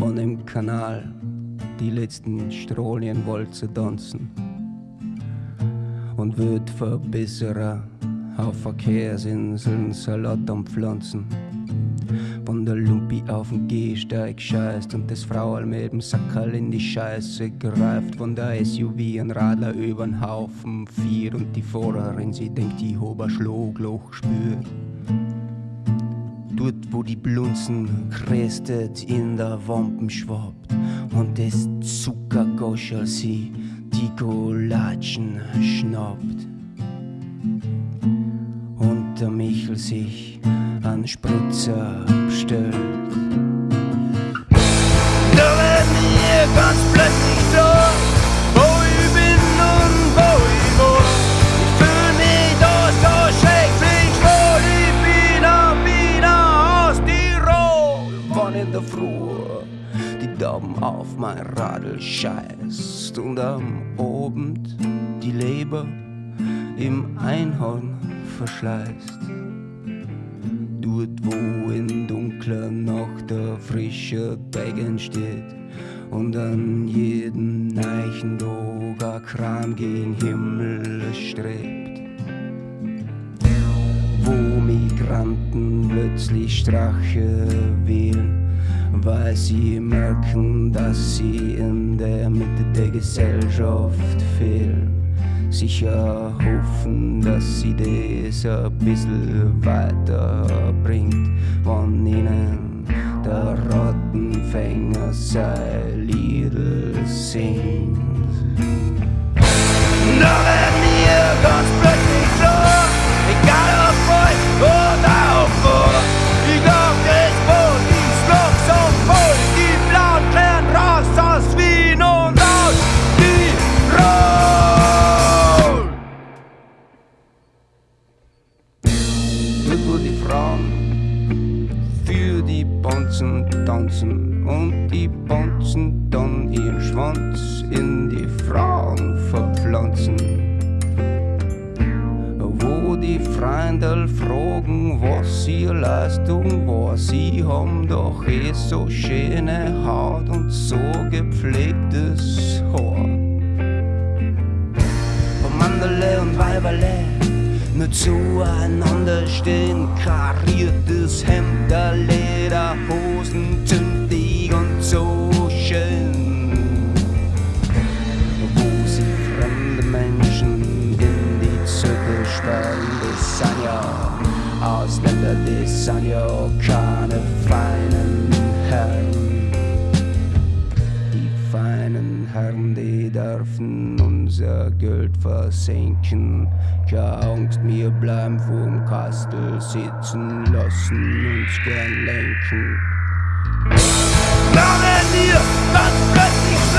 Von dem Kanal die letzten Strolien wollte tanzen und wird verbessern auf Verkehrsinseln Salat am Pflanzen. Lumpi auf den Gehsteig scheißt und das Fraual mit dem Sackerl in die Scheiße greift. Von der SUV ein Radler übern Haufen vier und die Fahrerin, sie denkt, die hober Schlagloch spürt. Dort, wo die Blunzen krästet, in der Wampen schwabt und das Zuckergoschel sie die Golatschen schnappt und der Michel sich an Spritzer Wann in der Früh die Daumen auf mein Radl scheißt und am Abend die Leber im Einhorn verschleißt. Dort, wo in dunkler Nacht der frische Teig entsteht und an jedem neichen Tag ein Kram gegen Himmel strebt. Migranten plötzlich Strache wählen, weil sie merken, dass sie in der Mitte der Gesellschaft fehlen. Sicher hoffen, dass sie das ein bisschen weiterbringt, wann ihnen der Rattenfänger sein Liedl singt. Bonzen tanzen und die Bonzen dann ihren Schwanz in die Frauen verpflanzen. Wo die Freundel fragen, was ihre Leistung war, sie haben doch eh so schöne Haut und so gepflegtes Haar. Wo Manderle und Weiberle nur zueinander stehen, kariertes Hemd, der Lederhosen, zündig und so schön. Wo sie fremde Menschen in die Zirkel sperren, das sind ja Ausländer, das sind ja keine feinen Herren. dürfen unser Geld versenken. Keine Angst, wir bleiben vorm Kastel sitzen, lassen uns gern lenken. Namen wir, was plötzlich